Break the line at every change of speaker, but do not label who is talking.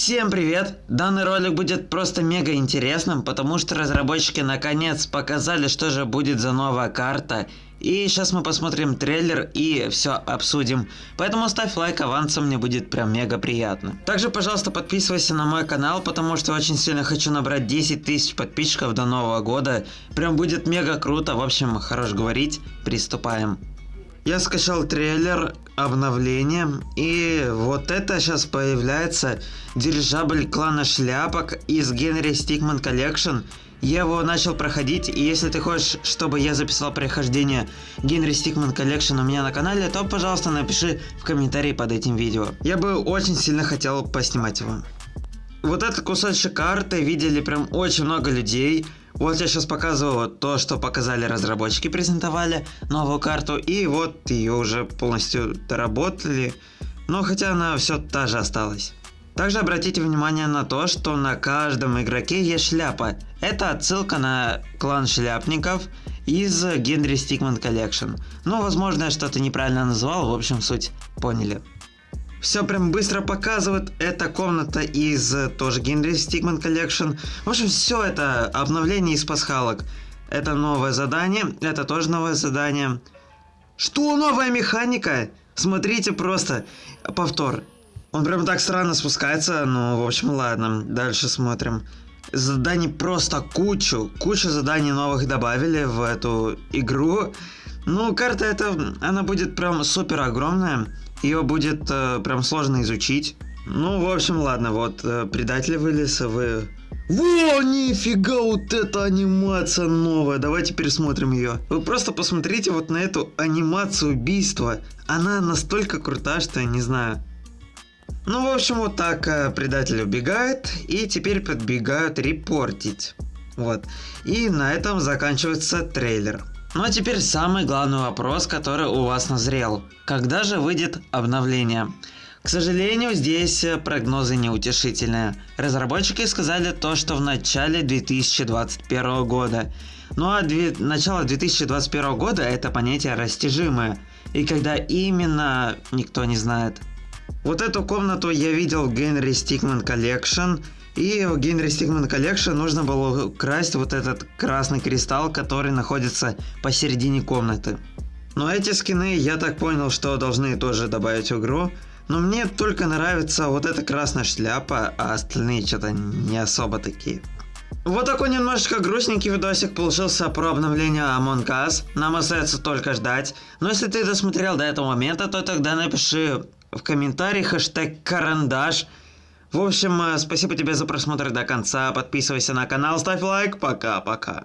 Всем привет! Данный ролик будет просто мега интересным, потому что разработчики наконец показали, что же будет за новая карта. И сейчас мы посмотрим трейлер и все обсудим. Поэтому ставь лайк авансом, мне будет прям мега приятно. Также, пожалуйста, подписывайся на мой канал, потому что очень сильно хочу набрать 10 тысяч подписчиков до нового года. Прям будет мега круто. В общем, хорош говорить, приступаем. Я скачал трейлер обновления и вот это сейчас появляется дирижабль клана шляпок из Henry Stickmin Collection. Я его начал проходить, и если ты хочешь, чтобы я записал прохождение Henry Stickmin Collection у меня на канале, то, пожалуйста, напиши в комментарии под этим видео. Я бы очень сильно хотел поснимать его. Вот этот кусочек карты видели прям очень много людей. Вот я сейчас показываю то, что показали разработчики, презентовали новую карту, и вот ее уже полностью доработали, но хотя она все та же осталась. Также обратите внимание на то, что на каждом игроке есть шляпа. Это отсылка на клан шляпников из Henry Stickmin Collection. Ну, возможно, я что-то неправильно назвал, в общем, суть поняли. Все прям быстро показывает. Это комната из э, тоже Henry Stickmin Collection. В общем, все это обновление из пасхалок. Это новое задание. Это тоже новое задание. Что, новая механика? Смотрите просто. Повтор. Он прям так странно спускается. Ну, в общем, ладно. Дальше смотрим. Заданий просто кучу. Кучу заданий новых добавили в эту игру. Ну, карта эта, она будет прям супер огромная. Ее будет э, прям сложно изучить. Ну, в общем, ладно, вот, э, предатели вылез, вы... Во, нифига, вот эта анимация новая, давайте пересмотрим ее. Вы просто посмотрите вот на эту анимацию убийства. Она настолько крута, что я не знаю. Ну, в общем, вот так э, предатель убегает, и теперь подбегают репортить. Вот. И на этом заканчивается трейлер. Ну а теперь самый главный вопрос, который у вас назрел. Когда же выйдет обновление? К сожалению, здесь прогнозы неутешительные. Разработчики сказали то, что в начале 2021 года. Ну а две... начало 2021 года это понятие растяжимое. И когда именно, никто не знает. Вот эту комнату я видел в Генри Стикман Collection. И в Генри Стигман Collection нужно было украсть вот этот красный кристалл, который находится посередине комнаты. Но эти скины, я так понял, что должны тоже добавить в игру. Но мне только нравится вот эта красная шляпа, а остальные что-то не особо такие. Вот такой немножечко грустненький видосик получился про обновление Among Us. Нам остается только ждать. Но если ты досмотрел до этого момента, то тогда напиши в комментарии хэштег карандаш в общем, э, спасибо тебе за просмотр до конца, подписывайся на канал, ставь лайк, пока-пока.